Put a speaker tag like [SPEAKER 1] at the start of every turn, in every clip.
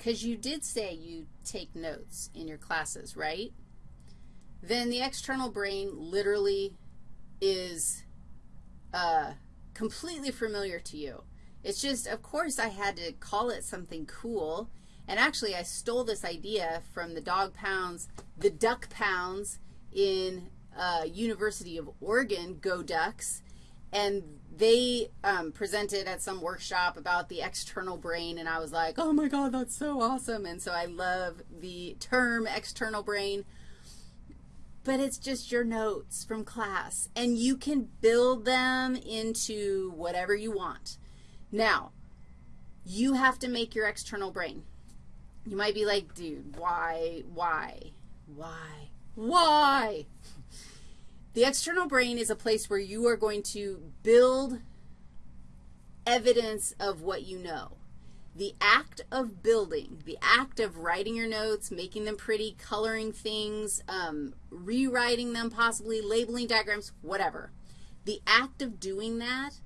[SPEAKER 1] because you did say you take notes in your classes, right? Then the external brain literally is uh, completely familiar to you. It's just, of course, I had to call it something cool. And actually, I stole this idea from the dog pounds, the duck pounds in uh, University of Oregon, Go Ducks, and they um, presented at some workshop about the external brain, and I was like, oh, my God, that's so awesome. And so I love the term external brain but it's just your notes from class, and you can build them into whatever you want. Now, you have to make your external brain. You might be like, dude, why, why, why, why? The external brain is a place where you are going to build evidence of what you know the act of building, the act of writing your notes, making them pretty, coloring things, um, rewriting them possibly, labeling diagrams, whatever. The act of doing that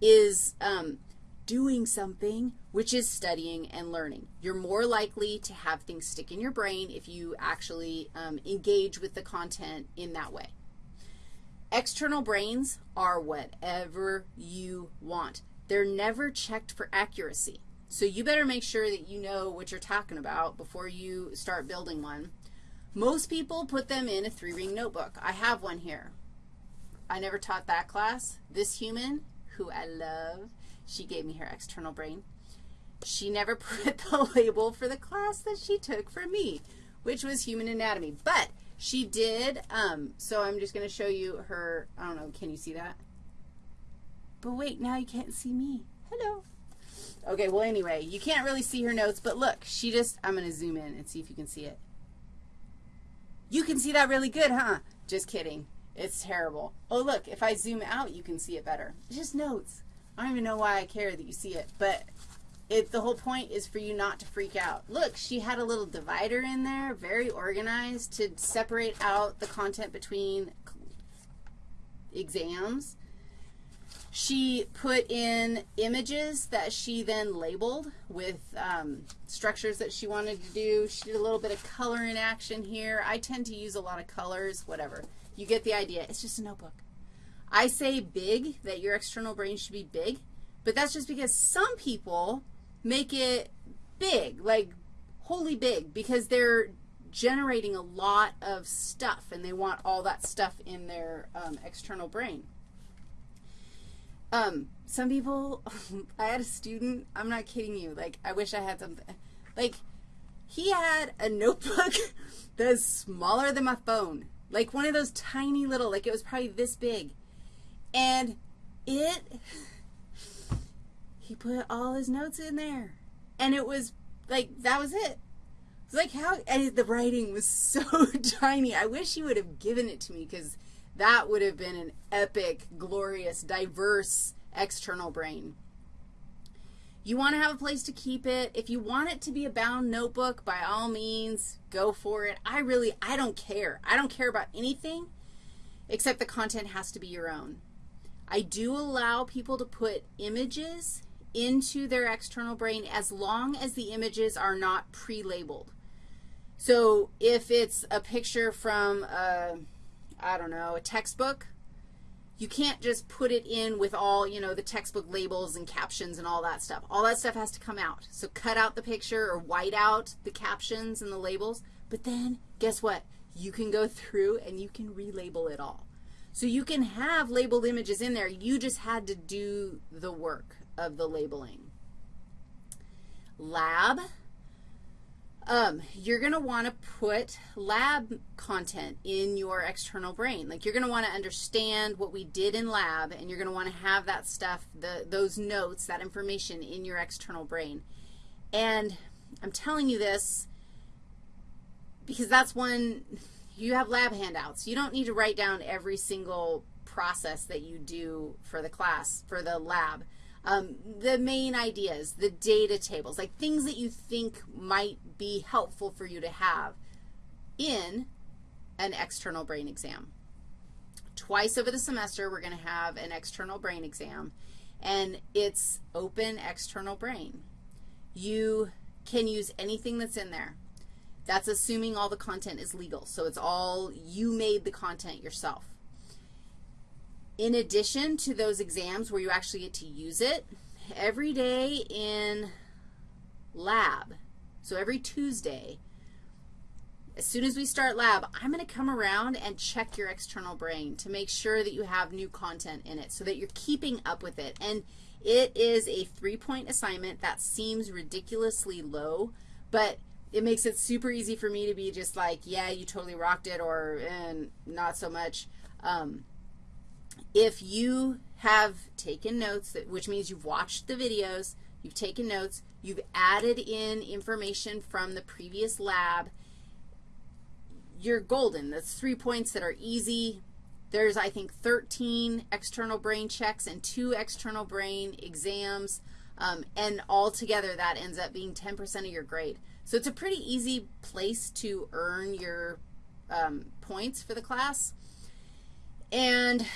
[SPEAKER 1] is um, doing something, which is studying and learning. You're more likely to have things stick in your brain if you actually um, engage with the content in that way. External brains are whatever you want. They're never checked for accuracy. So you better make sure that you know what you're talking about before you start building one. Most people put them in a three-ring notebook. I have one here. I never taught that class. This human, who I love, she gave me her external brain. She never put the label for the class that she took for me, which was human anatomy. But she did, um, so I'm just going to show you her, I don't know, can you see that? But wait, now you can't see me. Hello. Okay, well, anyway, you can't really see her notes, but look, she just, I'm going to zoom in and see if you can see it. You can see that really good, huh? Just kidding. It's terrible. Oh, look, if I zoom out, you can see it better. It's just notes. I don't even know why I care that you see it, but it, the whole point is for you not to freak out. Look, she had a little divider in there, very organized to separate out the content between exams. She put in images that she then labeled with um, structures that she wanted to do. She did a little bit of color in action here. I tend to use a lot of colors, whatever. You get the idea. It's just a notebook. I say big, that your external brain should be big, but that's just because some people make it big, like wholly big, because they're generating a lot of stuff, and they want all that stuff in their um, external brain. Um, some people, I had a student, I'm not kidding you, like, I wish I had something, like, he had a notebook that's smaller than my phone, like one of those tiny little, like it was probably this big, and it, he put all his notes in there, and it was, like, that was it. It's like how, and the writing was so tiny. I wish he would have given it to me because that would have been an epic, glorious, diverse external brain. You want to have a place to keep it. If you want it to be a bound notebook, by all means, go for it. I really, I don't care. I don't care about anything except the content has to be your own. I do allow people to put images into their external brain as long as the images are not pre-labeled. So if it's a picture from a I don't know, a textbook, you can't just put it in with all, you know, the textbook labels and captions and all that stuff. All that stuff has to come out. So cut out the picture or white out the captions and the labels. But then guess what? You can go through and you can relabel it all. So you can have labeled images in there. You just had to do the work of the labeling. Lab um, you're going to want to put lab content in your external brain. Like you're going to want to understand what we did in lab, and you're going to want to have that stuff, the, those notes, that information in your external brain. And I'm telling you this because that's when you have lab handouts. You don't need to write down every single process that you do for the class, for the lab um, the main ideas, the data tables, like things that you think might be helpful for you to have in an external brain exam. Twice over the semester, we're going to have an external brain exam, and it's open external brain. You can use anything that's in there. That's assuming all the content is legal. So it's all, you made the content yourself. In addition to those exams where you actually get to use it, every day in lab, so every Tuesday, as soon as we start lab, I'm going to come around and check your external brain to make sure that you have new content in it so that you're keeping up with it. And it is a three-point assignment that seems ridiculously low, but it makes it super easy for me to be just like, yeah, you totally rocked it, or and not so much. Um, if you have taken notes, which means you've watched the videos, you've taken notes, you've added in information from the previous lab, you're golden. That's three points that are easy. There's, I think, 13 external brain checks and two external brain exams, um, and altogether that ends up being 10% of your grade. So it's a pretty easy place to earn your um, points for the class. And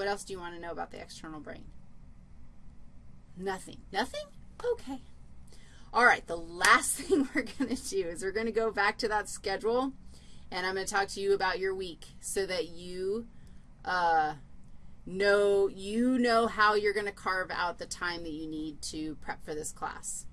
[SPEAKER 1] what else do you want to know about the external brain? Nothing. Nothing? Okay. All right, the last thing we're going to do is we're going to go back to that schedule, and I'm going to talk to you about your week so that you uh, know, you know how you're going to carve out the time that you need to prep for this class.